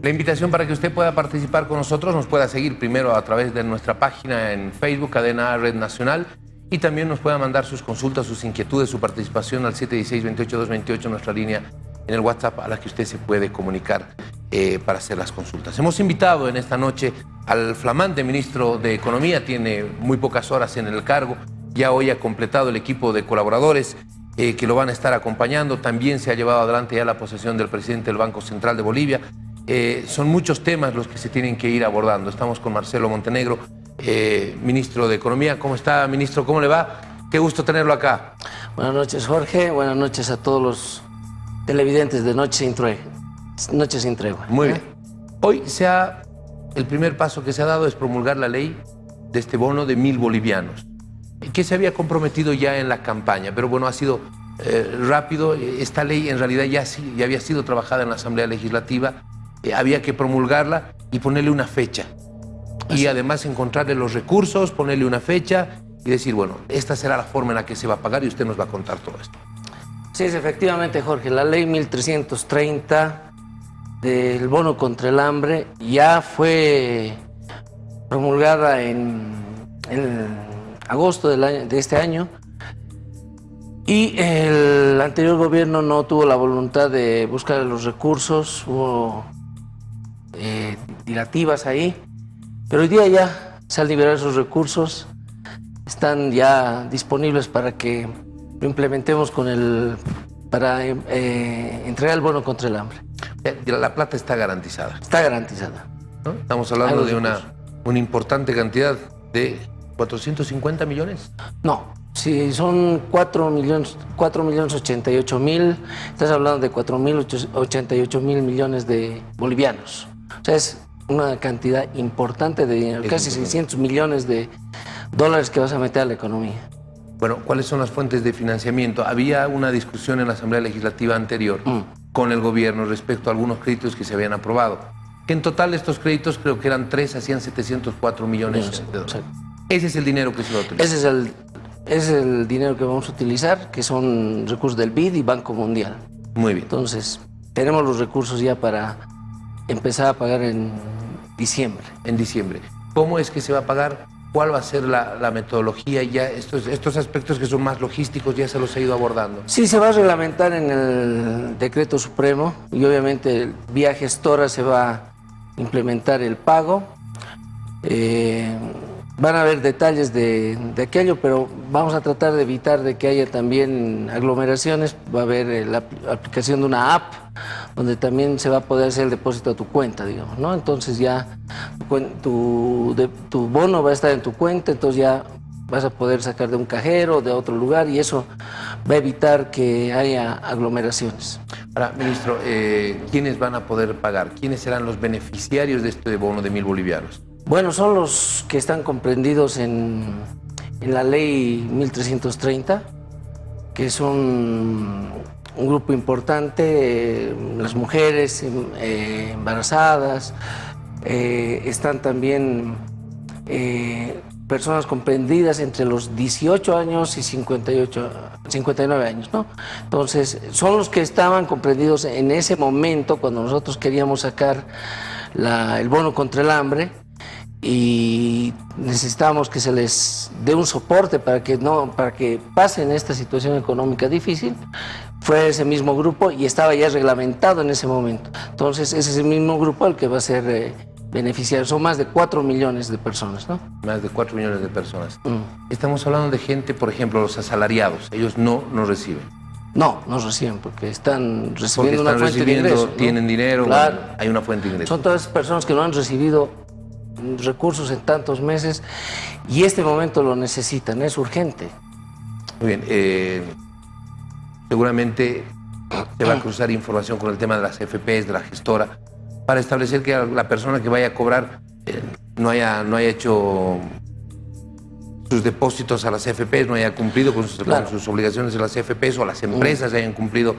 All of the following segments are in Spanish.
La invitación para que usted pueda participar con nosotros, nos pueda seguir primero a través de nuestra página en Facebook, Cadena Red Nacional, y también nos pueda mandar sus consultas, sus inquietudes, su participación al 716-28228, nuestra línea en el WhatsApp a la que usted se puede comunicar eh, para hacer las consultas. Hemos invitado en esta noche al flamante ministro de Economía, tiene muy pocas horas en el cargo, ya hoy ha completado el equipo de colaboradores eh, que lo van a estar acompañando, también se ha llevado adelante ya la posesión del presidente del Banco Central de Bolivia, eh, son muchos temas los que se tienen que ir abordando. Estamos con Marcelo Montenegro, eh, ministro de Economía. ¿Cómo está, ministro? ¿Cómo le va? Qué gusto tenerlo acá. Buenas noches, Jorge. Buenas noches a todos los televidentes de Noche sin Tregua. Noche sin Tregua. Muy bien. Hoy se ha, el primer paso que se ha dado es promulgar la ley de este bono de mil bolivianos, que se había comprometido ya en la campaña, pero bueno, ha sido eh, rápido. Esta ley en realidad ya, ya había sido trabajada en la Asamblea Legislativa eh, había que promulgarla y ponerle una fecha. Y además encontrarle los recursos, ponerle una fecha y decir, bueno, esta será la forma en la que se va a pagar y usted nos va a contar todo esto. Sí, es efectivamente, Jorge. La ley 1330 del bono contra el hambre ya fue promulgada en, agosto de este año y el anterior gobierno no tuvo la voluntad de buscar los recursos, hubo eh, dilativas ahí, pero hoy día ya se han liberado esos recursos, están ya disponibles para que lo implementemos con el para eh, entregar el bono contra el hambre. La plata está garantizada. Está garantizada. Estamos hablando de una, una importante cantidad de 450 millones. No, si son 4 millones, 4 millones 88 mil, estás hablando de 4 mil 88 mil millones de bolivianos. O sea, es una cantidad importante de dinero, casi 600 millones de dólares que vas a meter a la economía. Bueno, ¿cuáles son las fuentes de financiamiento? Había una discusión en la Asamblea Legislativa anterior mm. con el gobierno respecto a algunos créditos que se habían aprobado. Que en total estos créditos creo que eran 3, hacían 704 millones de dólares. Ese es el dinero que se va a utilizar. Ese es el, es el dinero que vamos a utilizar, que son recursos del BID y Banco Mundial. Muy bien. Entonces, tenemos los recursos ya para empezar a pagar en diciembre. En diciembre. ¿Cómo es que se va a pagar? ¿Cuál va a ser la, metodología? Ya estos, estos aspectos que son más logísticos ya se los ha ido abordando. Sí, se va a reglamentar en el decreto supremo y obviamente vía gestora se va a implementar el pago. Eh, van a haber detalles de, aquello, pero vamos a tratar de evitar de que haya también aglomeraciones. Va a haber eh, la aplicación de una app donde también se va a poder hacer el depósito a tu cuenta, digamos, ¿no? Entonces ya tu, tu bono va a estar en tu cuenta, entonces ya vas a poder sacar de un cajero, de otro lugar, y eso va a evitar que haya aglomeraciones. Ahora, ministro, eh, ¿quiénes van a poder pagar? ¿Quiénes serán los beneficiarios de este bono de mil bolivianos? Bueno, son los que están comprendidos en, la ley 1330, que son un grupo importante, eh, las mujeres eh, embarazadas, eh, están también personas comprendidas entre los 18 años y 58, 59 años, ¿no? Entonces, son los que estaban comprendidos en ese momento cuando nosotros queríamos sacar el bono contra el hambre, y necesitamos que se les dé un soporte para que, no, para que pasen esta situación económica difícil, fue ese mismo grupo y estaba ya reglamentado en ese momento. Entonces, ese es el mismo grupo al que va a ser eh, beneficiario. Son más de 4 millones de personas, ¿no? Más de 4 millones de personas. Mm. Estamos hablando de gente, por ejemplo, los asalariados. Ellos no nos reciben. No, no reciben porque están recibiendo una fuente de ingreso. Tienen dinero, hay una fuente de ingreso. Son todas esas personas que no han recibido recursos en tantos meses y este momento lo necesitan, es urgente. Muy bien, eh, seguramente se va a cruzar información con el tema de las FPs, de la gestora, para establecer que la persona que vaya a cobrar eh, no, haya, no haya hecho sus depósitos a las FPs, no haya cumplido con sus, sus obligaciones de las FPs o las empresas hayan cumplido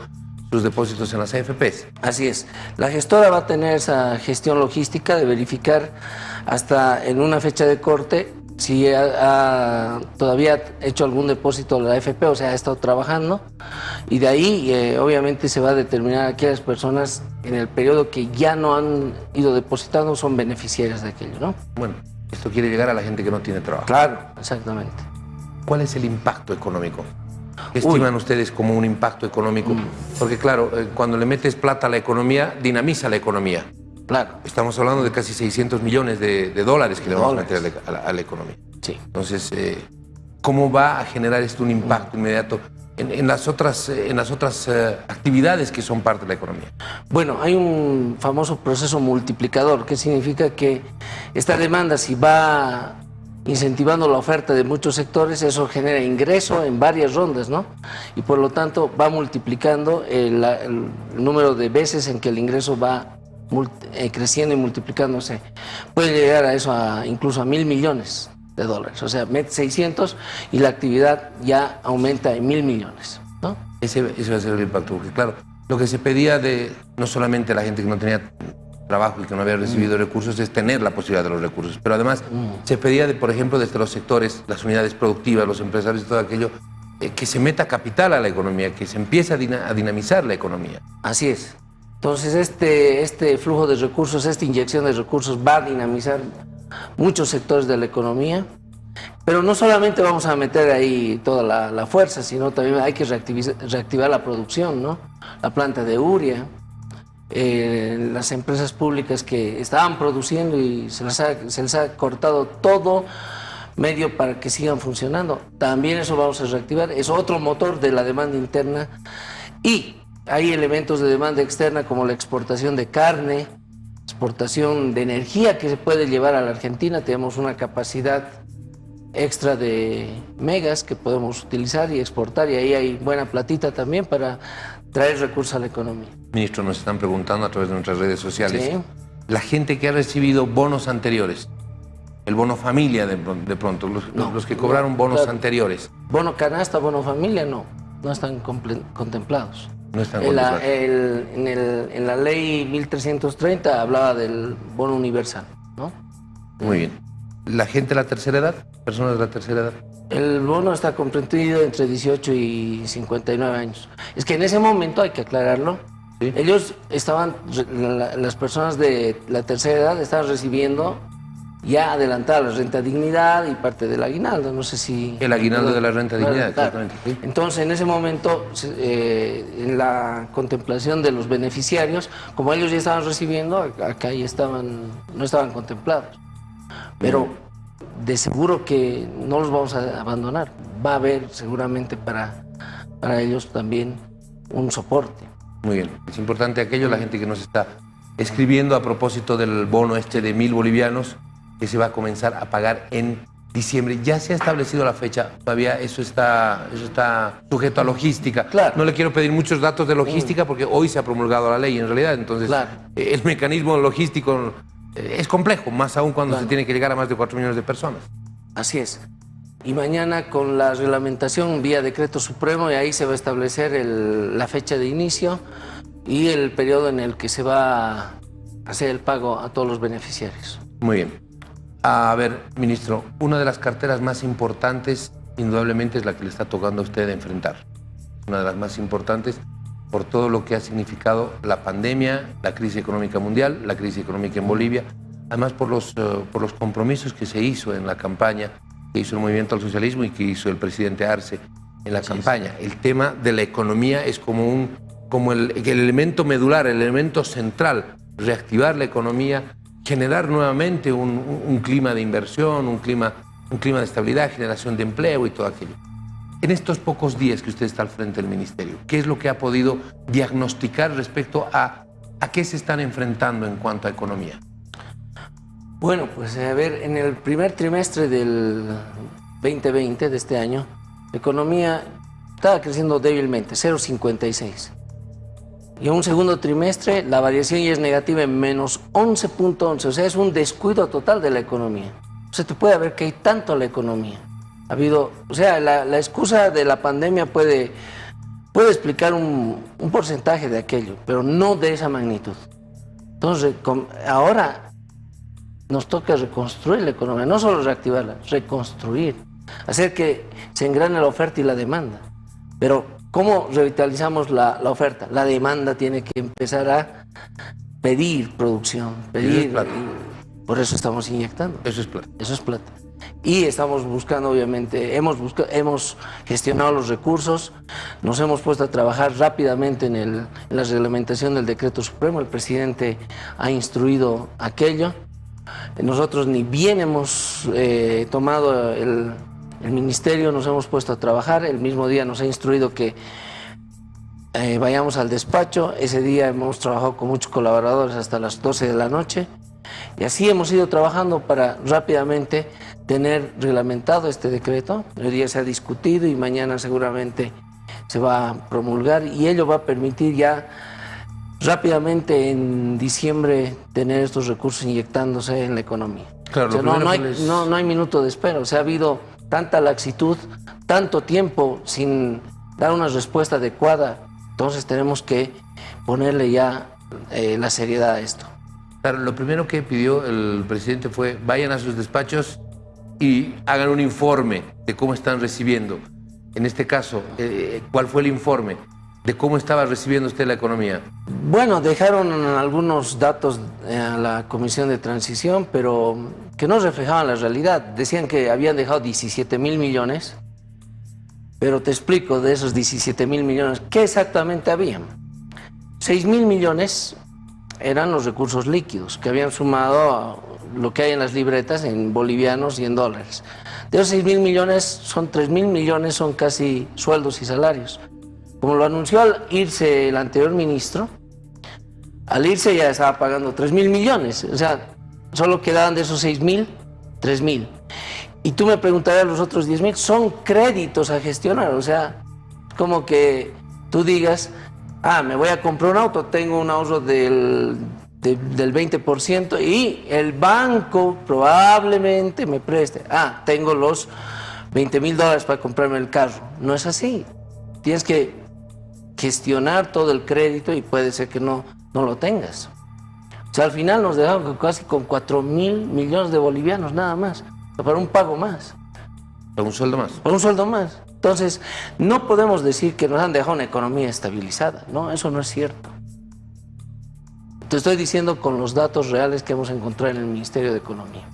sus depósitos en las AFPs. Así es. La gestora va a tener esa gestión logística de verificar hasta en una fecha de corte si ha, todavía ha hecho algún depósito de la AFP, o sea, ha estado trabajando, y de ahí eh, obviamente se va a determinar a aquellas personas en el periodo que ya no han ido depositando son beneficiarias de aquello, ¿no? Bueno, esto quiere llegar a la gente que no tiene trabajo. Claro, exactamente. ¿Cuál es el impacto económico? ¿Qué estiman ustedes como un impacto económico? Mm. Porque claro, eh, cuando le metes plata a la economía, dinamiza la economía. Claro. Estamos hablando de casi 600 millones de, dólares que le vamos a meter a la, economía. Sí. Entonces, eh, ¿cómo va a generar esto un impacto inmediato en, las otras, en las otras eh, actividades que son parte de la economía? Bueno, hay un famoso proceso multiplicador, que significa que esta demanda, si va incentivando la oferta de muchos sectores, eso genera ingreso en varias rondas, ¿no? Y por lo tanto va multiplicando el, el número de veces en que el ingreso va eh, creciendo y multiplicándose. Puede llegar a eso, a, incluso a mil millones de dólares. O sea, mete 600 y la actividad ya aumenta en mil millones. ¿no? Ese, ese va a ser el impacto, porque claro, lo que se pedía de no solamente la gente que no tenía trabajo y que no había recibido mm. recursos es tener la posibilidad de los recursos, pero además mm. se pedía, de, por ejemplo, desde los sectores, las unidades productivas, los empresarios y todo aquello, eh, que se meta capital a la economía, que se empiece a dinamizar la economía. Así es. Entonces, este, este flujo de recursos, esta inyección de recursos va a dinamizar muchos sectores de la economía, pero no solamente vamos a meter ahí toda la, fuerza, sino también hay que reactivar, la producción, ¿no? La planta de Uria, eh, las empresas públicas que estaban produciendo y se les, ha, se les ha cortado todo medio para que sigan funcionando. También eso vamos a reactivar, es otro motor de la demanda interna y hay elementos de demanda externa como la exportación de carne, exportación de energía que se puede llevar a la Argentina. Tenemos una capacidad extra de megas que podemos utilizar y exportar y ahí hay buena platita también para traer recursos a la economía. Ministro, nos están preguntando a través de nuestras redes sociales, la gente que ha recibido bonos anteriores, el bono familia de, pronto, los, que cobraron bonos anteriores. Bono canasta, bono familia, no, no están contemplados. No están en la, en, la ley 1330 hablaba del bono universal, ¿no? Muy bien. ¿La gente de la tercera edad? ¿Personas de la tercera edad? El bono está comprendido entre 18 y 59 años. Es que en ese momento, hay que aclararlo, ellos estaban, las personas de la tercera edad estaban recibiendo ya adelantada la renta dignidad y parte del aguinaldo, no sé si... El aguinaldo de la renta dignidad, exactamente. Entonces, en ese momento, eh, en la contemplación de los beneficiarios, como ellos ya estaban recibiendo, acá ya estaban, no estaban contemplados. Pero de seguro que no los vamos a abandonar. Va a haber seguramente para, para ellos también un soporte. Muy bien. Es importante aquello, la gente que nos está escribiendo a propósito del bono este de mil bolivianos, que se va a comenzar a pagar en diciembre. Ya se ha establecido la fecha, todavía eso está, eso está sujeto a logística. Claro. No le quiero pedir muchos datos de logística porque hoy se ha promulgado la ley en realidad, entonces eh, el mecanismo logístico eh, es complejo, más aún cuando se tiene que llegar a más de 4 millones de personas. Así es. Y mañana con la reglamentación vía decreto supremo y ahí se va a establecer la fecha de inicio y el periodo en el que se va a hacer el pago a todos los beneficiarios. Muy bien. A ver, ministro, una de las carteras más importantes, indudablemente, es la que le está tocando a usted enfrentar. Una de las más importantes por todo lo que ha significado la pandemia, la crisis económica mundial, la crisis económica en Bolivia, además por los, eh, por los compromisos que se hizo en la campaña, que hizo el Movimiento al Socialismo y que hizo el presidente Arce en la campaña. El tema de la economía es como, un, como el, el elemento medular, el elemento central, reactivar la economía, generar nuevamente un, clima de inversión, un clima, un clima de estabilidad, generación de empleo y todo aquello. En estos pocos días que usted está al frente del Ministerio, ¿qué es lo que ha podido diagnosticar respecto a a qué se están enfrentando en cuanto a economía? Bueno, pues a ver, en el primer trimestre del 2020, de este año, la economía estaba creciendo débilmente, 0,56. Y en un segundo trimestre la variación ya es negativa en menos 11.11, o sea, es un descuido total de la economía. O sea, te puede ver que hay tanto la economía. Ha habido, o sea, la, excusa de la pandemia puede, puede explicar un, porcentaje de aquello, pero no de esa magnitud. Entonces, ahora nos toca reconstruir la economía, no solo reactivarla, reconstruir, hacer que se engrane la oferta y la demanda. Pero, ¿cómo revitalizamos la, oferta? La demanda tiene que empezar a pedir producción, pedir... por eso estamos inyectando. Eso es plata. Eso es plata y estamos buscando, obviamente, hemos, hemos gestionado los recursos, nos hemos puesto a trabajar rápidamente en, el, la reglamentación del decreto supremo, el presidente ha instruido aquello, nosotros ni bien hemos eh, tomado el, el, ministerio, nos hemos puesto a trabajar, el mismo día nos ha instruido que eh, vayamos al despacho, ese día hemos trabajado con muchos colaboradores hasta las 12 de la noche, y así hemos ido trabajando para rápidamente tener reglamentado este decreto. Hoy día se ha discutido y mañana seguramente se va a promulgar y ello va a permitir ya rápidamente en diciembre tener estos recursos inyectándose en la economía. Claro, no, hay, no, hay, minuto de espera, o sea, ha habido tanta laxitud, tanto tiempo sin dar una respuesta adecuada, entonces tenemos que ponerle ya eh, la seriedad a esto. Claro, lo primero que pidió el presidente fue vayan a sus despachos y hagan un informe de cómo están recibiendo. En este caso, eh, ¿cuál fue el informe de cómo estaba recibiendo usted la economía? Bueno, dejaron algunos datos eh, a la Comisión de Transición, pero que no reflejaban la realidad. Decían que habían dejado 17 mil millones, pero te explico de esos 17 mil millones, ¿qué exactamente habían? 6 mil millones eran los recursos líquidos que habían sumado lo que hay en las libretas en bolivianos y en dólares. De esos 6 mil millones, son 3 mil millones, son casi sueldos y salarios. Como lo anunció al irse el anterior ministro, al irse ya estaba pagando 3 mil millones, o sea, solo quedaban de esos 6 mil, 3 mil. Y tú me preguntarías los otros 10 mil, son créditos a gestionar, o sea, como que tú digas, ah, me voy a comprar un auto, tengo un ahorro del del 20% y el banco probablemente me preste. Ah, tengo los 20 mil dólares para comprarme el carro. No es así. Tienes que gestionar todo el crédito y puede ser que no, no lo tengas. O sea, al final nos dejamos casi con 4 mil millones de bolivianos nada más, para un pago más. Para un sueldo más. Para un sueldo más. Entonces, no podemos decir que nos han dejado una economía estabilizada. No, eso no es cierto. Te estoy diciendo con los datos reales que hemos encontrado en el Ministerio de Economía.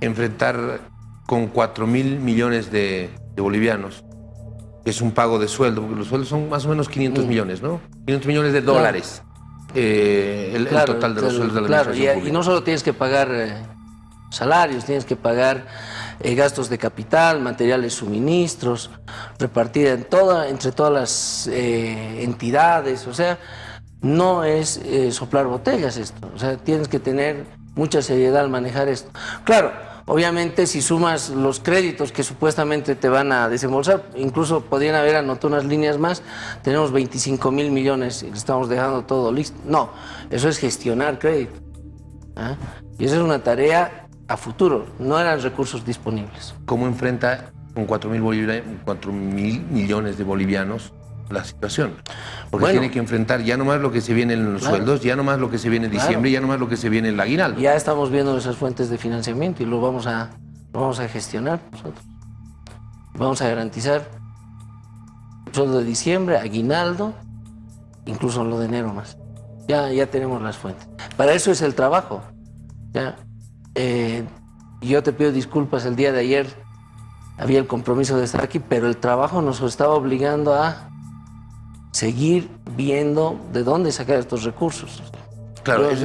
Enfrentar con 4 mil millones de, bolivianos, que es un pago de sueldo, porque los sueldos son más o menos 500 mm. millones, ¿no? 500 millones de dólares. Eh, el, total de los sueldos de la claro, y, y, no solo tienes que pagar eh, salarios, tienes que pagar eh, gastos de capital, materiales, suministros, repartida en toda, entre todas las entidades, o sea, no es eh, soplar botellas esto, o sea, tienes que tener mucha seriedad al manejar esto. Claro, obviamente si sumas los créditos que supuestamente te van a desembolsar, incluso podrían haber anotado unas líneas más, tenemos 25 mil millones y estamos dejando todo listo. No, eso es gestionar crédito. ¿ah? Y esa es una tarea a futuro, no eran recursos disponibles. ¿Cómo enfrenta con 4 mil millones de bolivianos la situación. Porque tiene que enfrentar ya nomás lo que se viene en los sueldos, ya nomás lo que se viene en diciembre, ya nomás lo que se viene en la aguinaldo. Ya estamos viendo esas fuentes de financiamiento y lo vamos a, vamos a gestionar nosotros. Vamos a garantizar sueldo de diciembre, aguinaldo, incluso lo de enero más. Ya, ya tenemos las fuentes. Para eso es el trabajo. Ya, eh, yo te pido disculpas, el día de ayer había el compromiso de estar aquí, pero el trabajo nos estaba obligando a seguir viendo de dónde sacar estos recursos. Claro, eso,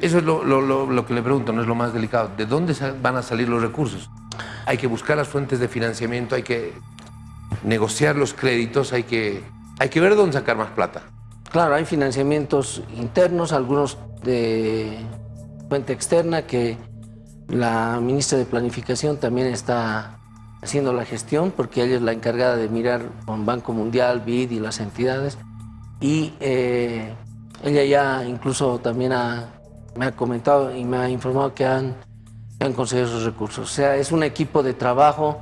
es lo, que le pregunto, no es lo más delicado. ¿De dónde van a salir los recursos? Hay que buscar las fuentes de financiamiento, hay que negociar los créditos, hay que, hay que ver dónde sacar más plata. Claro, hay financiamientos internos, algunos de fuente externa que la ministra de Planificación también está haciendo la gestión, porque ella es la encargada de mirar con Banco Mundial, BID y las entidades. Y eh, ella ya incluso también me ha comentado y me ha informado que han, han conseguido esos recursos. O sea, es un equipo de trabajo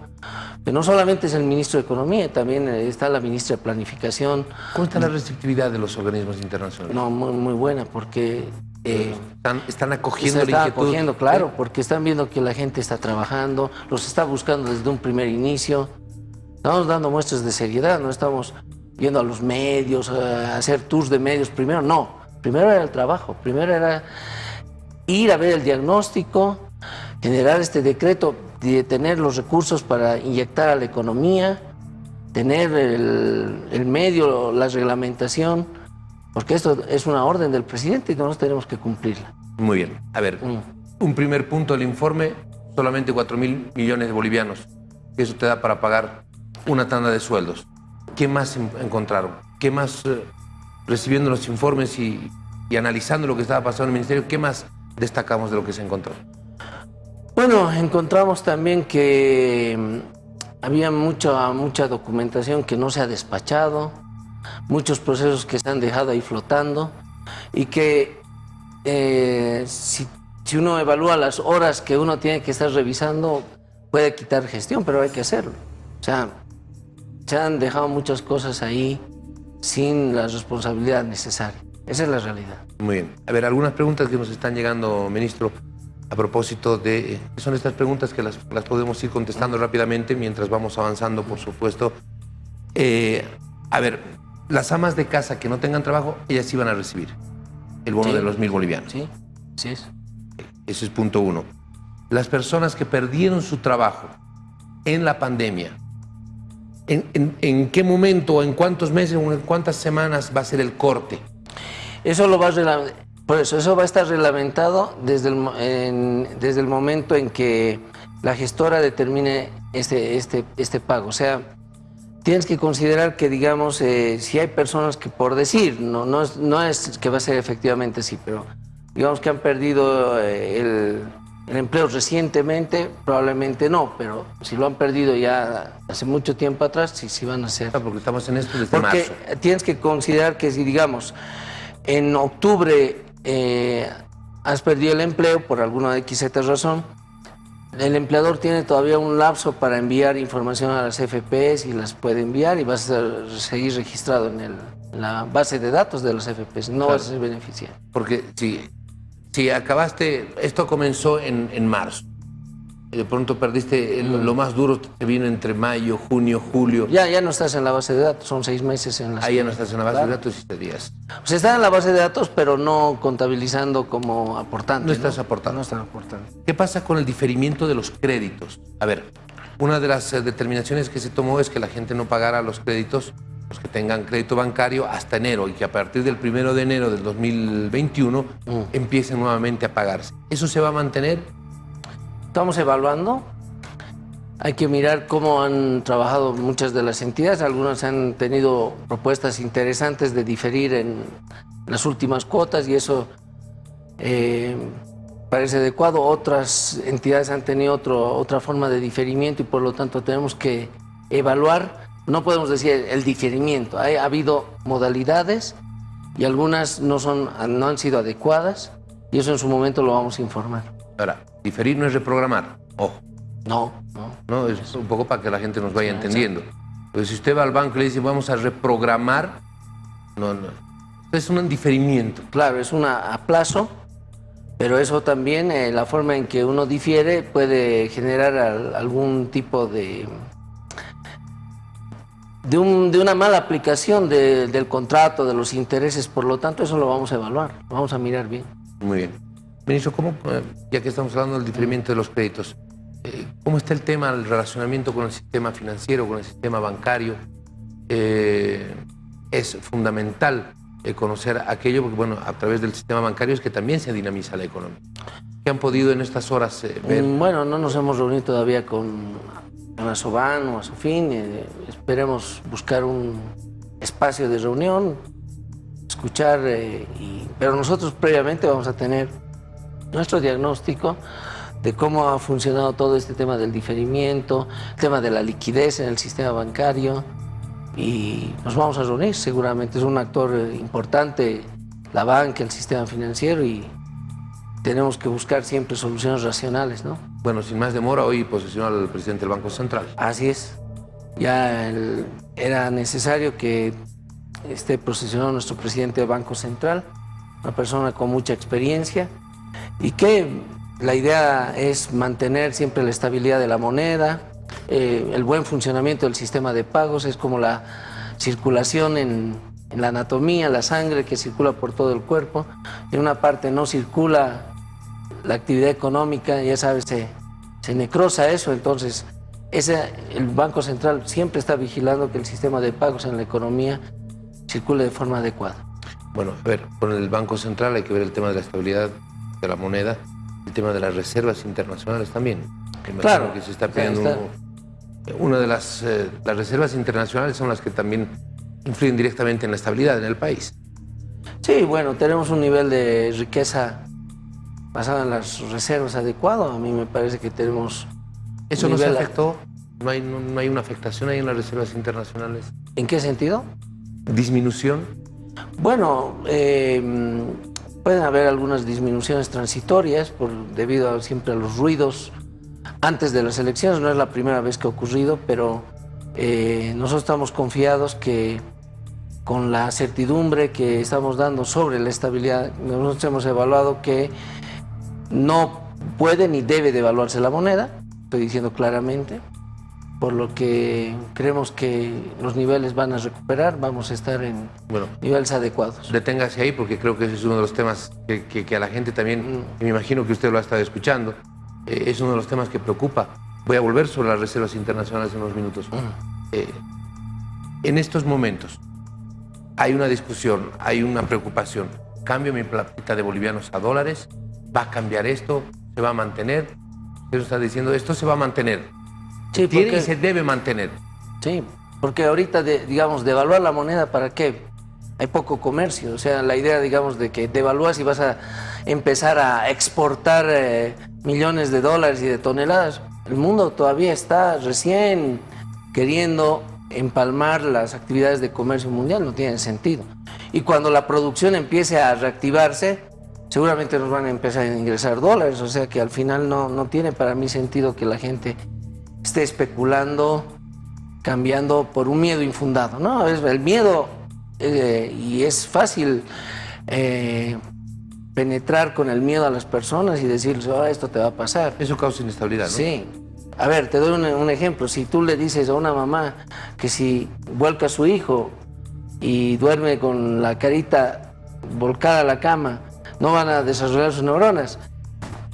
que no solamente es el ministro de Economía, también está la ministra de Planificación. ¿Cómo está la restrictividad de los organismos internacionales? No, muy, muy buena, porque Eh, están, están, acogiendo se están acogiendo, claro, porque están viendo que la gente está trabajando, los está buscando desde un primer inicio. Estamos dando muestras de seriedad, no estamos yendo a los medios, a hacer tours de medios. Primero, no. Primero era el trabajo, primero era ir a ver el diagnóstico, generar este decreto, de tener los recursos para inyectar a la economía, tener el, el medio, la reglamentación, porque esto es una orden del presidente y nosotros tenemos que cumplirla. Muy bien. A ver, mm. un primer punto del informe, solamente 4 mil millones de bolivianos. Eso te da para pagar una tanda de sueldos. ¿Qué más encontraron? ¿Qué más, eh, recibiendo los informes y, y, analizando lo que estaba pasando en el ministerio, qué más destacamos de lo que se encontró? Bueno, encontramos también que mm, había mucha, mucha documentación que no se ha despachado, muchos procesos que se han dejado ahí flotando y que eh, si, uno evalúa las horas que uno tiene que estar revisando, puede quitar gestión, pero hay que hacerlo. O sea, se han dejado muchas cosas ahí sin la responsabilidad necesaria. Esa es la realidad. Muy bien. A ver, algunas preguntas que nos están llegando, ministro, a propósito de... Son estas preguntas que las, las podemos ir contestando rápidamente mientras vamos avanzando, por supuesto. Eh, a ver, las amas de casa que no tengan trabajo, ellas iban a recibir el bono de los mil bolivianos. Sí, sí es. Ese es punto uno. Las personas que perdieron su trabajo en la pandemia, ¿en, qué momento, o en cuántos meses, o en cuántas semanas va a ser el corte? Eso lo va a por eso, eso va a estar reglamentado desde el, desde el momento en que la gestora determine este, este, este pago. O sea, tienes que considerar que, digamos, eh, si hay personas que por decir, no, no, es, no es que va a ser efectivamente así, pero digamos que han perdido eh, el, empleo recientemente, probablemente no, pero si lo han perdido ya hace mucho tiempo atrás, sí, sí van a ser. porque estamos en esto desde porque tienes que considerar que si, digamos, en octubre eh, has perdido el empleo por alguna X razón, el empleador tiene todavía un lapso para enviar información a las FPs y las puede enviar y vas a seguir registrado en, la base de datos de las FPs, no vas a ser beneficiario. Porque si, si acabaste, esto comenzó en, en marzo, de pronto perdiste lo más duro que vino entre mayo, junio, julio. Ya, ya no estás en la base de datos, son seis meses en la Ahí ya no estás en la base de datos y siete días. O sea, estás en la base de datos, pero no contabilizando como aportante. No estás aportando. No estás aportando. ¿Qué pasa con el diferimiento de los créditos? A ver, una de las eh, determinaciones que se tomó es que la gente no pagara los créditos, los que tengan crédito bancario, hasta enero y que a partir del primero de enero del 2021 mm. empiecen nuevamente a pagarse. ¿Eso se va a mantener? Estamos evaluando. Hay que mirar cómo han trabajado muchas de las entidades. Algunas han tenido propuestas interesantes de diferir en las últimas cuotas y eso eh, parece adecuado. Otras entidades han tenido otro, otra forma de diferimiento y por lo tanto tenemos que evaluar. No podemos decir el diferimiento. Ha, ha habido modalidades y algunas no, son, no han sido adecuadas y eso en su momento lo vamos a informar. Ahora, diferir no es reprogramar, ojo. No, no. No, es un poco para que la gente nos vaya entendiendo. Pero si usted va al banco y le dice vamos a reprogramar, no, no. Es un diferimiento. Claro, es un aplazo, pero eso también, eh, la forma en que uno difiere puede generar algún tipo de, de, una mala aplicación del contrato, de los intereses. Por lo tanto, eso lo vamos a evaluar, lo vamos a mirar bien. Muy bien. Ministro, ¿cómo, eh, ya que estamos hablando del diferimiento de los créditos, eh, ¿cómo está el tema del relacionamiento con el sistema financiero, con el sistema bancario? Eh, es fundamental conocer aquello, porque bueno, a través del sistema bancario es que también se dinamiza la economía. ¿Qué han podido en estas horas ver? Mm, bueno, no nos hemos reunido todavía con, con Asoban o Asofin. esperemos buscar un espacio de reunión, escuchar, pero nosotros previamente vamos a tener nuestro diagnóstico de cómo ha funcionado todo este tema del diferimiento, el tema de la liquidez en el sistema bancario y nos vamos a reunir seguramente. Es un actor importante la banca, el sistema financiero y tenemos que buscar siempre soluciones racionales, ¿no? Bueno, sin más demora, hoy posesiona al presidente del Banco Central. Así es. Ya era necesario que esté posesionado nuestro presidente del Banco Central una persona con mucha experiencia y que la idea es mantener siempre la estabilidad de la moneda, eh, el buen funcionamiento del sistema de pagos, es como la circulación en, la anatomía, la sangre que circula por todo el cuerpo. En una parte no circula la actividad económica, ya sabes, se, se necrosa eso, entonces ese, el Banco Central siempre está vigilando que el sistema de pagos en la economía circule de forma adecuada. Bueno, a ver, con el Banco Central hay que ver el tema de la estabilidad de la moneda, el tema de las reservas internacionales también. Claro. Que se está pidiendo... Una de las, eh, las reservas internacionales son las que también influyen directamente en la estabilidad en el país. Sí, bueno, tenemos un nivel de riqueza basado en las reservas adecuado. A mí me parece que tenemos... ¿Eso no se afectó? ¿No hay, no, hay una afectación ahí en las reservas internacionales? ¿En qué sentido? ¿Disminución? Bueno, eh, pueden haber algunas disminuciones transitorias por, debido a, siempre a los ruidos antes de las elecciones. No es la primera vez que ha ocurrido, pero eh, nosotros estamos confiados que con la certidumbre que estamos dando sobre la estabilidad, nosotros hemos evaluado que no puede ni debe devaluarse la moneda, estoy diciendo claramente, por lo que creemos que los niveles van a recuperar, vamos a estar en niveles adecuados. Deténgase ahí porque creo que ese es uno de los temas que, a la gente también, mm. me imagino que usted lo ha estado escuchando, eh, es uno de los temas que preocupa. Voy a volver sobre las reservas internacionales en unos minutos. Mm. Eh, en estos momentos hay una discusión, hay una preocupación. ¿Cambio mi platita de bolivianos a dólares? ¿Va a cambiar esto? ¿Se va a mantener? Usted está diciendo, esto se va a mantener. Sí, Tiene y se debe mantener. Sí, porque ahorita, digamos, devaluar la moneda, ¿para qué? Hay poco comercio. O sea, la idea, digamos, de que devalúas y vas a empezar a exportar eh, millones de dólares y de toneladas. El mundo todavía está recién queriendo empalmar las actividades de comercio mundial, no tiene sentido. Y cuando la producción empiece a reactivarse, seguramente nos van a empezar a ingresar dólares, o sea que al final no, no tiene para mí sentido que la gente esté especulando, cambiando por un miedo infundado. No, es el miedo eh, y es fácil eh, penetrar con el miedo a las personas y decirles, oh, esto te va a pasar. Eso causa inestabilidad, ¿no? Sí. A ver, te doy un, un ejemplo. Si tú le dices a una mamá que si vuelca a su hijo y duerme con la carita volcada a la cama, no van a desarrollar sus neuronas.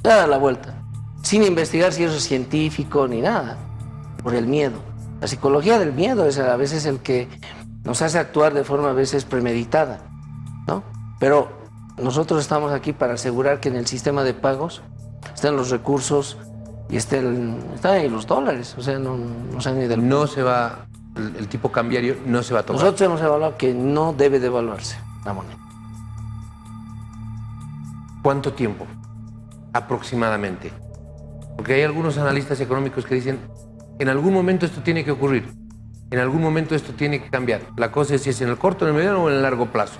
Ya da la vuelta, sin investigar si eso es científico ni nada, por el miedo. La psicología del miedo es a veces el que nos hace actuar de forma a veces premeditada, ¿no? Pero nosotros estamos aquí para asegurar que en el sistema de pagos estén los recursos y estén, están ahí los dólares, o sea, no, no se ni del... No se va, el, tipo cambiario no se va a tomar. Nosotros hemos evaluado que no debe devaluarse la moneda. ¿Cuánto tiempo aproximadamente? Porque hay algunos analistas económicos que dicen, en algún momento esto tiene que ocurrir, en algún momento esto tiene que cambiar. La cosa es si es en el corto, en el mediano o en el largo plazo.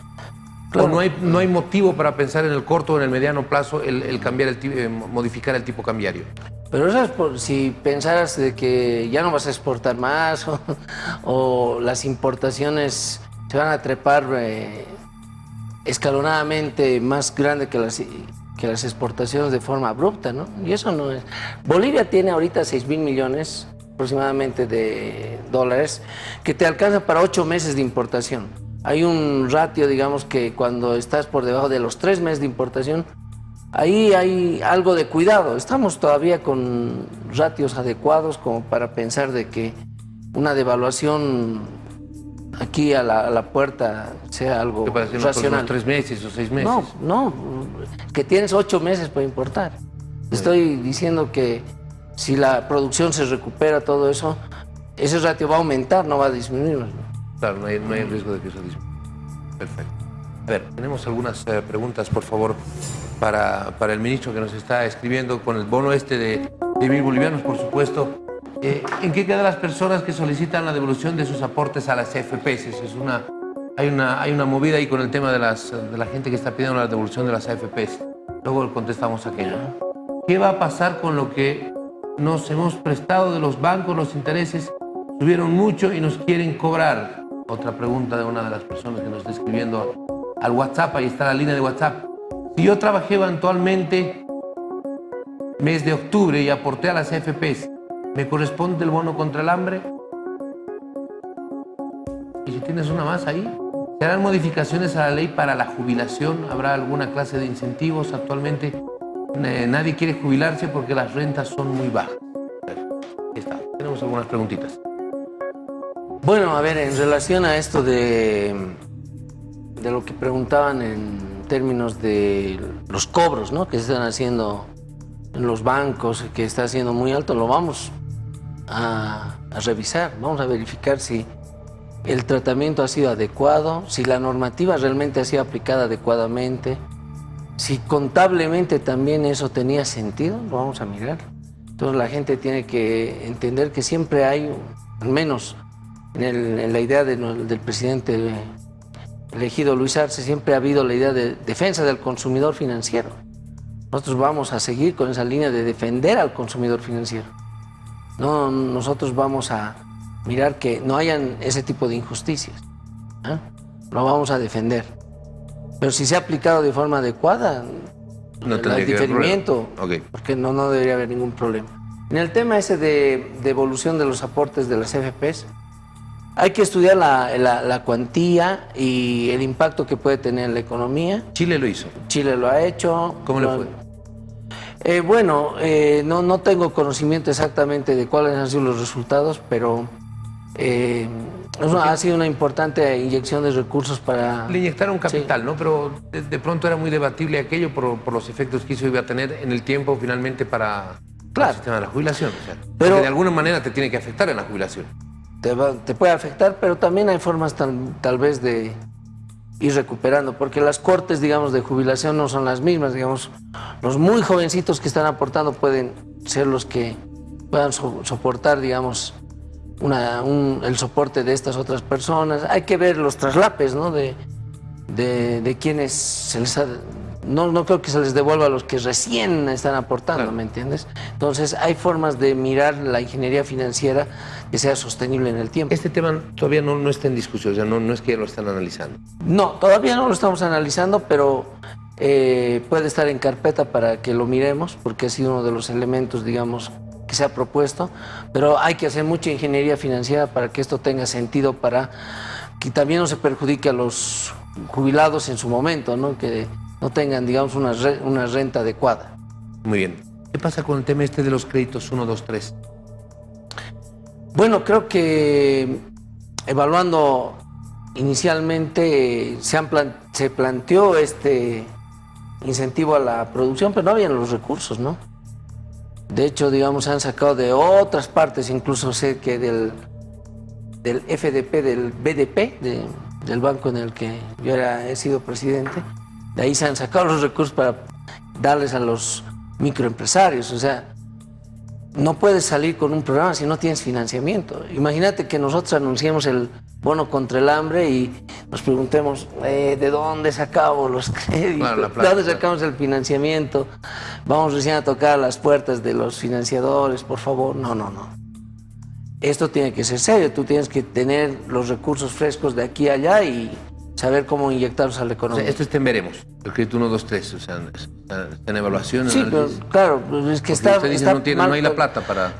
O no hay, no hay motivo para pensar en el corto o en el mediano plazo el, cambiar el, eh, modificar el tipo cambiario. Pero eso es por si pensaras de que ya no vas a exportar más o, las importaciones se van a trepar eh, escalonadamente más grande que las, que las exportaciones de forma abrupta, ¿no? Y eso no es... Bolivia tiene ahorita 6 mil millones aproximadamente de dólares que te alcanza para 8 meses de importación. Hay un ratio, digamos, que cuando estás por debajo de los 3 meses de importación, ahí hay algo de cuidado. Estamos todavía con ratios adecuados como para pensar de que una devaluación aquí a la, puerta sea algo racional. tres meses o seis meses? No, no, que tienes ocho meses para importar. Estoy diciendo que si la producción se recupera todo eso, ese ratio va a aumentar, no va a disminuir. Claro, no hay, riesgo de que eso disminuya. Perfecto. A ver, tenemos algunas eh, preguntas, por favor, para, para el ministro que nos está escribiendo con el bono este de, de mil bolivianos, por supuesto. Eh, ¿En qué quedan las personas que solicitan la devolución de sus aportes a las AFPs? Es una, hay, una, hay una movida ahí con el tema de, las, de la gente que está pidiendo la devolución de las AFPs. Luego contestamos aquello. ¿Qué va a pasar con lo que nos hemos prestado de los bancos? Los intereses subieron mucho y nos quieren cobrar. Otra pregunta de una de las personas que nos está escribiendo al WhatsApp, ahí está la línea de WhatsApp. Si yo trabajé eventualmente mes de octubre y aporté a las AFPs, ¿me corresponde el bono contra el hambre? Y si tienes una más ahí, ¿se harán modificaciones a la ley para la jubilación? ¿Habrá alguna clase de incentivos? Actualmente eh, nadie quiere jubilarse porque las rentas son muy bajas. Está, tenemos algunas preguntitas. Bueno, a ver, en relación a esto de, de lo que preguntaban en términos de los cobros ¿no? que se están haciendo en los bancos, que está siendo muy alto, lo vamos a, revisar, vamos a verificar si el tratamiento ha sido adecuado, si la normativa realmente ha sido aplicada adecuadamente, si contablemente también eso tenía sentido, lo vamos a mirar. Entonces la gente tiene que entender que siempre hay, al menos en, la idea del presidente elegido Luis Arce, siempre ha habido la idea de defensa del consumidor financiero. Nosotros vamos a seguir con esa línea de defender al consumidor financiero. No, nosotros vamos a mirar que no hayan ese tipo de injusticias. ¿eh? Lo vamos a defender. Pero si se ha aplicado de forma adecuada, no el diferimiento, porque no, no debería haber ningún problema. En el tema ese de, evolución de los aportes de las FPs, hay que estudiar la, cuantía y el impacto que puede tener en la economía. Chile lo hizo. Chile lo ha hecho. ¿Cómo le fue? Eh, bueno, eh, no, no tengo conocimiento exactamente de cuáles han sido los resultados, pero eh, ha sido una importante inyección de recursos para... Le inyectaron capital, ¿no? Pero de, pronto era muy debatible aquello por, los efectos que eso iba a tener en el tiempo finalmente para, el sistema de la jubilación. pero de alguna manera te tiene que afectar en la jubilación. Te, puede afectar, pero también hay formas tal, vez de ir recuperando, porque las cortes, digamos, de jubilación no son las mismas, digamos, los muy jovencitos que están aportando pueden ser los que puedan soportar, digamos, el soporte de estas otras personas. Hay que ver los traslapes ¿no? de, de, quienes se les ha, no, no creo que se les devuelva a los que recién están aportando, ¿me entiendes? Entonces hay formas de mirar la ingeniería financiera que sea sostenible en el tiempo. Este tema todavía no, no está en discusión, o sea, no, no es que ya lo están analizando. No, todavía no lo estamos analizando, pero eh, puede estar en carpeta para que lo miremos, porque ha sido uno de los elementos, digamos, que se ha propuesto, pero hay que hacer mucha ingeniería financiera para que esto tenga sentido, para que también no se perjudique a los jubilados en su momento, ¿no? que no tengan, digamos, una, una renta adecuada. Muy bien. ¿Qué pasa con el tema este de los créditos 1, 2, 3? Bueno, creo que evaluando inicialmente se, han se planteó este incentivo a la producción, pero no habían los recursos, ¿no? De hecho, digamos, han sacado de otras partes, incluso sé que del, del FDP, del BDP, del banco en el que yo era, he sido presidente, de ahí se han sacado los recursos para darles a los microempresarios. O sea, no puedes salir con un programa si no tienes financiamiento. Imagínate que nosotros anunciemos el bono contra el hambre y nos preguntemos eh, de dónde sacamos los créditos, de dónde sacamos el financiamiento. Vamos recién a tocar las puertas de los financiadores, por favor. No, no, no. Esto tiene que ser serio. Tú tienes que tener los recursos frescos de aquí a allá y saber cómo inyectarlos a la economía. esto es veremos, el crédito 1, 2, 3, o sea, está, en evaluación. Sí, pero, claro, pues es que está, usted dice, no, tiene, no hay la plata para...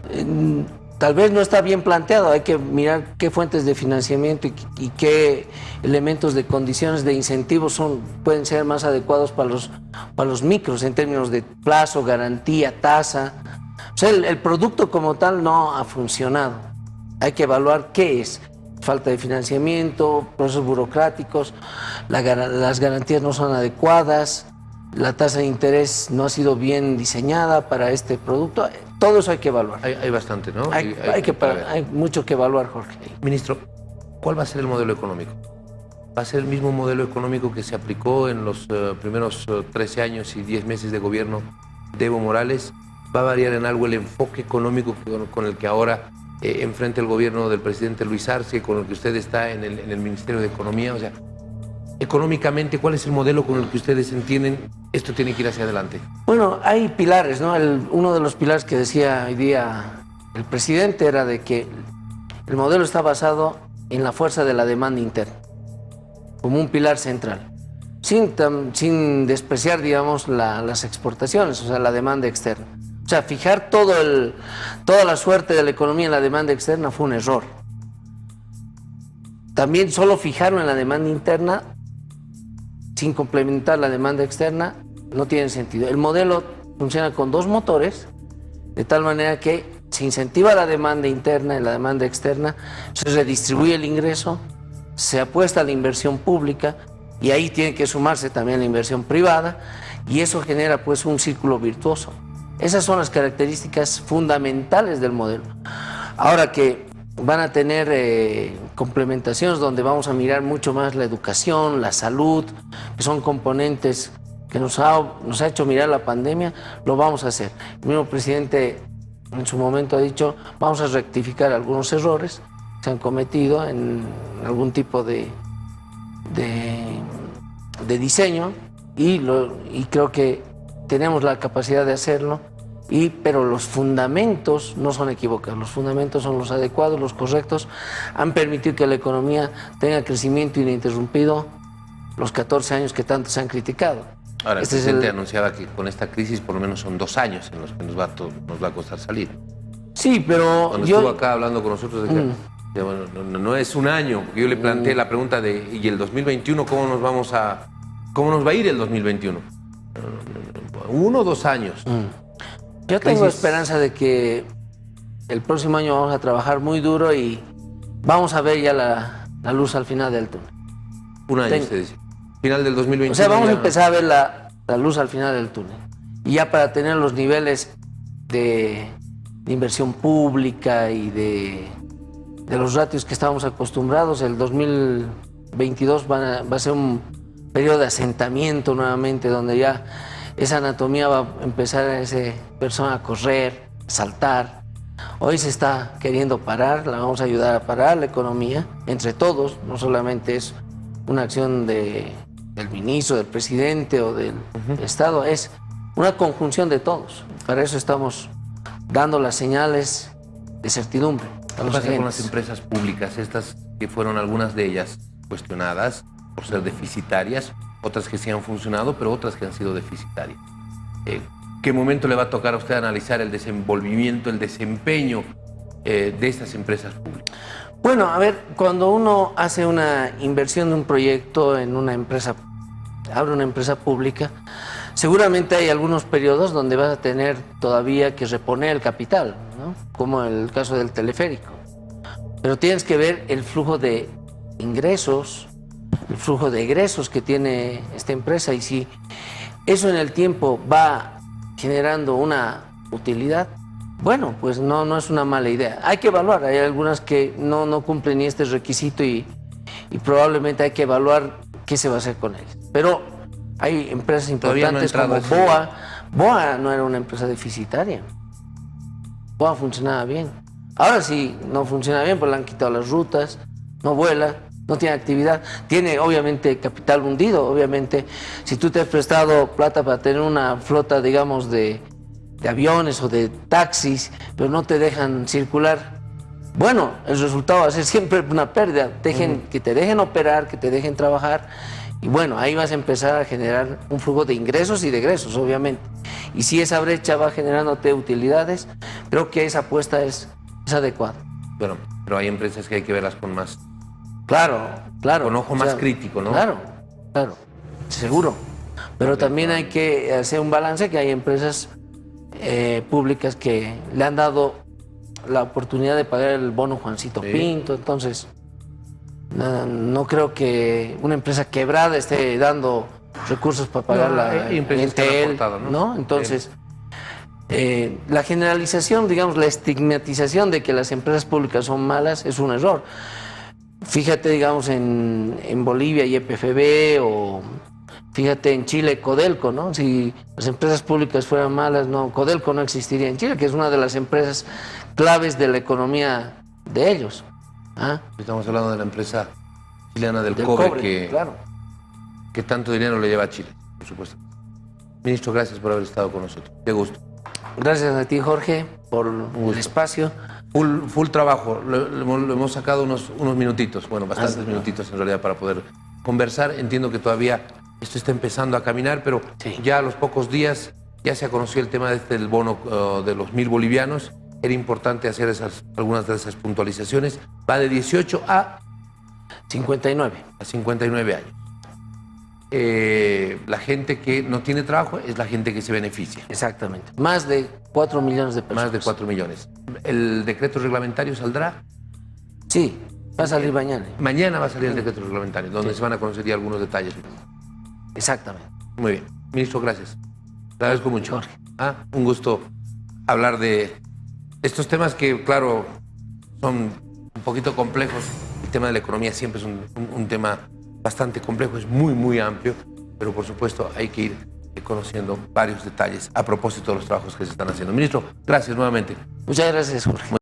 tal vez no está bien planteado, hay que mirar qué fuentes de financiamiento y, qué elementos de condiciones de incentivos son, pueden ser más adecuados para los, para los micros en términos de plazo, garantía, tasa. O sea, el producto como tal no ha funcionado. Hay que evaluar qué es falta de financiamiento, procesos burocráticos, las garantías no son adecuadas, la tasa de interés no ha sido bien diseñada para este producto. Todo eso hay que evaluar. Hay, bastante, ¿no? Hay, que, hay mucho que evaluar, Jorge. Ministro, ¿cuál va a ser el modelo económico? ¿Va a ser el mismo modelo económico que se aplicó en los eh, primeros 13 eh, años y 10 meses de gobierno de Evo Morales? ¿Va a variar en algo el enfoque económico con el que ahora eh, enfrente al gobierno del presidente Luis Arce, con el que usted está en el, Ministerio de Economía. O sea, económicamente, ¿cuál es el modelo con el que ustedes entienden esto tiene que ir hacia adelante? Bueno, hay pilares, ¿no? uno de los pilares que decía hoy día el presidente era de que el modelo está basado en la fuerza de la demanda interna, como un pilar central. sin, sin despreciar, digamos, las exportaciones, o sea, la demanda externa. O sea, fijar toda la suerte de la economía en la demanda externa fue un error. También solo fijarlo en la demanda interna sin complementar la demanda externa no tiene sentido. El modelo funciona con dos motores, de tal manera que se incentiva la demanda interna y la demanda externa, se redistribuye el ingreso, se apuesta a la inversión pública y ahí tiene que sumarse también la inversión privada y eso genera pues un círculo virtuoso. Esas son las características fundamentales del modelo. Ahora que van a tener eh, complementaciones donde vamos a mirar mucho más la educación, la salud, que son componentes que nos ha, nos ha hecho mirar la pandemia, lo vamos a hacer. El mismo presidente en su momento ha dicho, vamos a rectificar algunos errores que se han cometido en algún tipo de, de, diseño y, lo, y creo que tenemos la capacidad de hacerlo, y, pero los fundamentos no son equivocados, los fundamentos son los adecuados, los correctos, han permitido que la economía tenga crecimiento ininterrumpido los 14 años que tanto se han criticado. Ahora, este el presidente anunciaba que con esta crisis por lo menos son dos años en los que nos va a, nos va a costar salir. Sí, pero Cuando estuvo acá hablando con nosotros, de mm. no, es un año, porque yo le planteé mm. la pregunta de, ¿y el 2021 cómo nos vamos a... cómo nos va a ir el 2021? Uno o dos años. Mm. Yo tengo esperanza de que el próximo año vamos a trabajar muy duro y vamos a ver ya la, luz al final del túnel. Un año, usted dice. Final del 2021. O sea, vamos a empezar a ver la, luz al final del túnel. Y ya para tener los niveles de, inversión pública y de, los ratios que estábamos acostumbrados, el 2022 va a, ser un periodo de asentamiento nuevamente, donde ya esa anatomía va a empezar a ese persona a correr, a saltar. Hoy se está queriendo parar, la vamos a ayudar a parar la economía, entre todos, no solamente es una acción de del ministro, del presidente o del Estado, es una conjunción de todos. Para eso estamos dando las señales de certidumbre. ¿Qué pasa con las empresas públicas? Estas que fueron algunas de ellas cuestionadas por ser deficitarias, otras que sí han funcionado, pero otras que han sido deficitarias. Eh, ¿Qué momento le va a tocar a usted analizar el desenvolvimiento, el desempeño eh, de estas empresas públicas? Bueno, a ver, cuando uno hace una inversión de un proyecto en una empresa abre una empresa pública, seguramente hay algunos periodos donde vas a tener todavía que reponer el capital, como el caso del teleférico. Pero tienes que ver el flujo de ingresos, el flujo de egresos que tiene esta empresa y si eso en el tiempo va generando una utilidad, bueno, pues no, no es una mala idea. Hay que evaluar, hay algunas que no, no cumplen ni este requisito y, y probablemente hay que evaluar qué se va a hacer con ellas. Pero hay empresas importantes como BOA. BOA no era una empresa deficitaria. BOA funcionaba bien. Ahora sí, no funciona bien, pues le han quitado las rutas, no vuela, no tiene actividad. Tiene obviamente capital hundido, obviamente. Si tú te has prestado plata para tener una flota, digamos, de, aviones o de taxis, pero no te dejan circular, bueno, el resultado va a ser siempre una pérdida. Dejen, Que te dejen operar, que te dejen trabajar y bueno, ahí vas a empezar a generar un flujo de ingresos y de egresos, obviamente. Y si esa brecha va generándote utilidades, creo que esa apuesta es, adecuada. Bueno, pero hay empresas que hay que verlas con más... Claro, claro. Con ojo más crítico, ¿no? Claro, claro, seguro. Pero también hay que hacer un balance que hay empresas eh, públicas que le han dado la oportunidad de pagar el bono Juancito Pinto, entonces no, creo que una empresa quebrada esté dando recursos para pagar la Intel, ¿no? Entonces, eh, la generalización, digamos, la estigmatización de que las empresas públicas son malas es un error. Fíjate, digamos, en, en Bolivia y EPFB o fíjate en Chile Codelco, ¿no? Si las empresas públicas fueran malas, no, Codelco no existiría en Chile, que es una de las empresas claves de la economía de ellos. ¿Ah? Estamos hablando de la empresa chilena del, cobre, que, claro. que tanto dinero le lleva a Chile, por supuesto. Ministro, gracias por haber estado con nosotros. Qué gusto. Gracias a ti, Jorge, por el espacio. Full, full trabajo. Le, hemos sacado unos, unos minutitos, bueno, bastantes minutitos en realidad para poder conversar. Entiendo que todavía esto está empezando a caminar, pero Sí. ya a los pocos días ya se conoció el tema de este, del bono eh, de los mil bolivianos. Era importante hacer esas, algunas de esas puntualizaciones. Va de 18 a 59. a 59 años. Eh, la gente que no tiene trabajo es la gente que se beneficia, Exactamente. Más de 4 millones de personas. más de 4 millones. El decreto reglamentario saldrá, Sí, va a salir mañana. mañana va a salir el decreto reglamentario, donde se van a conocer ya algunos detalles. Exactamente. Muy bien, ministro, gracias. Le agradezco mucho. Jorge. Ah, un gusto hablar de estos temas que, claro, son un poquito complejos. El tema de la economía siempre es un, un- un tema bastante complejo, es muy, muy amplio, pero por supuesto hay que ir conociendo varios detalles a propósito de los trabajos que se están haciendo. Ministro, gracias nuevamente. Muchas gracias, Jorge.